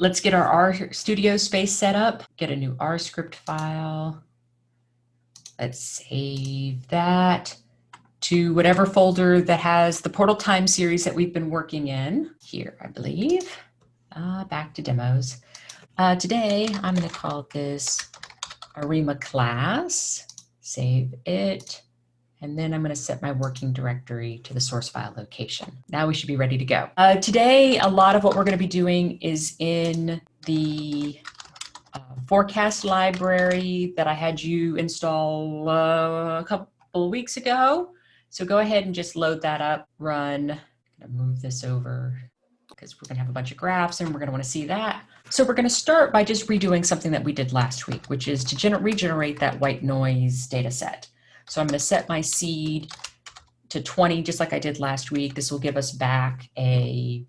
Let's get our R Studio space set up, get a new R script file. Let's save that to whatever folder that has the portal time series that we've been working in here, I believe. Uh, back to demos. Uh, today, I'm going to call this ARIMA class, save it, and then I'm going to set my working directory to the source file location. Now we should be ready to go. Uh, today, a lot of what we're going to be doing is in the uh, forecast library that I had you install uh, a couple weeks ago. So go ahead and just load that up, run. I'm going to move this over because we're going to have a bunch of graphs and we're going to want to see that. So we're going to start by just redoing something that we did last week, which is to regenerate that white noise data set. So I'm going to set my seed to 20, just like I did last week. This will give us back a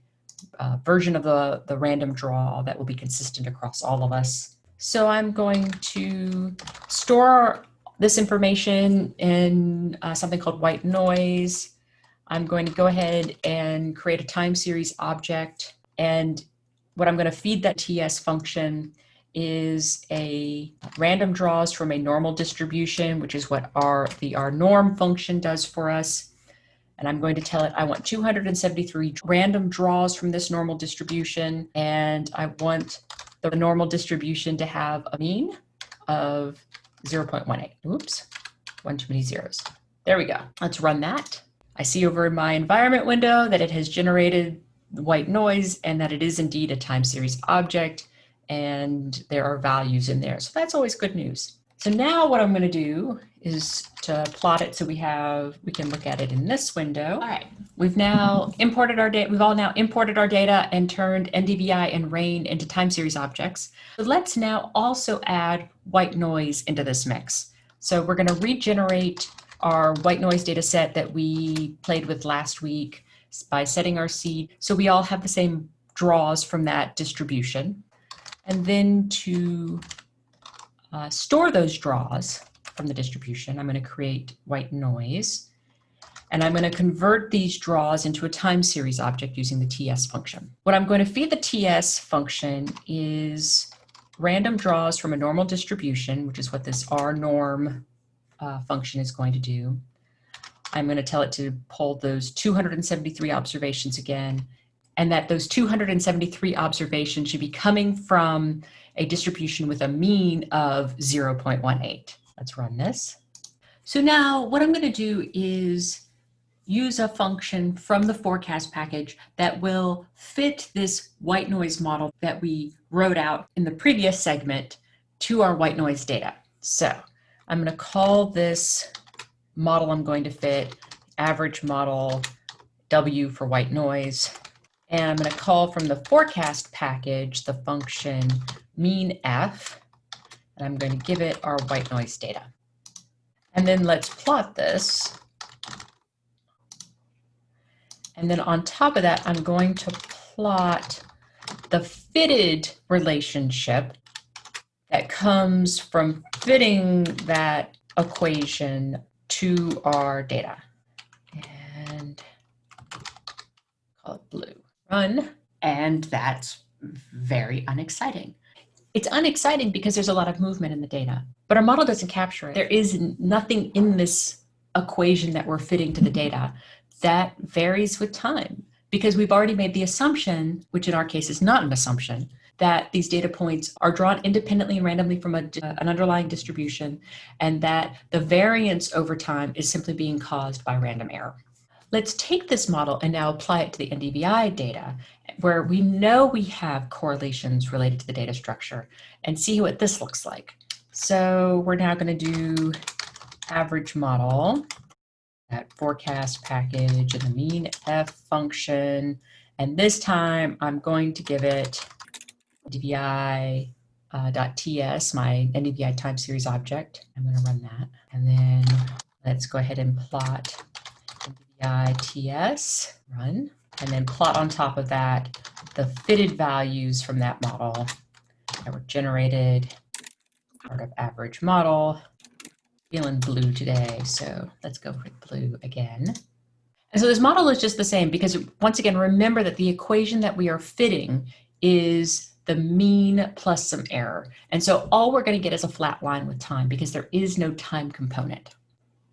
uh, version of the, the random draw that will be consistent across all of us. So I'm going to store this information in uh, something called white noise. I'm going to go ahead and create a time series object. And what I'm going to feed that TS function is a random draws from a normal distribution, which is what our the rnorm function does for us. And I'm going to tell it I want 273 random draws from this normal distribution. And I want the normal distribution to have a mean of 0.18. Oops, one too many zeros. There we go. Let's run that. I see over in my environment window that it has generated white noise and that it is indeed a time series object and there are values in there. So that's always good news. So now what I'm going to do is to plot it so we have, we can look at it in this window. All right, we've now imported our data, we've all now imported our data and turned NDVI and RAIN into time series objects. So let's now also add white noise into this mix. So we're going to regenerate our white noise data set that we played with last week by setting our seed. So we all have the same draws from that distribution. And then to uh, store those draws from the distribution, I'm going to create white noise. And I'm going to convert these draws into a time series object using the TS function. What I'm going to feed the TS function is random draws from a normal distribution, which is what this rnorm uh, function is going to do. I'm going to tell it to pull those 273 observations again, and that those 273 observations should be coming from a distribution with a mean of 0.18. Let's run this. So now what I'm going to do is use a function from the forecast package that will fit this white noise model that we wrote out in the previous segment to our white noise data. So I'm going to call this model I'm going to fit average model W for white noise. And I'm going to call from the forecast package the function meanf, and I'm going to give it our white noise data. And then let's plot this. And then on top of that, I'm going to plot the fitted relationship that comes from fitting that equation to our data. And call it blue. Run. And that's very unexciting. It's unexciting because there's a lot of movement in the data, but our model doesn't capture it. There is nothing in this equation that we're fitting to the data that varies with time because we've already made the assumption, which in our case is not an assumption, that these data points are drawn independently and randomly from a, an underlying distribution and that the variance over time is simply being caused by random error. Let's take this model and now apply it to the NDVI data where we know we have correlations related to the data structure and see what this looks like. So we're now going to do average model, that forecast package and the mean F function. And this time I'm going to give it NDVI uh, .ts, my NDVI time series object. I'm going to run that. And then let's go ahead and plot NDVI TS, run, and then plot on top of that the fitted values from that model that were generated part of average model. Feeling blue today, so let's go for blue again. And so this model is just the same because once again, remember that the equation that we are fitting is the mean plus some error. And so all we're going to get is a flat line with time because there is no time component.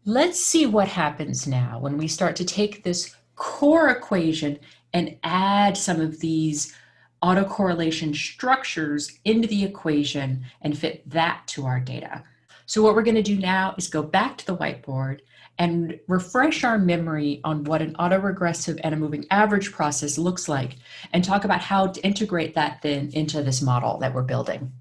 Let's see what happens now when we start to take this core equation and add some of these autocorrelation structures into the equation and fit that to our data. So what we're going to do now is go back to the whiteboard and refresh our memory on what an autoregressive and a moving average process looks like and talk about how to integrate that then into this model that we're building.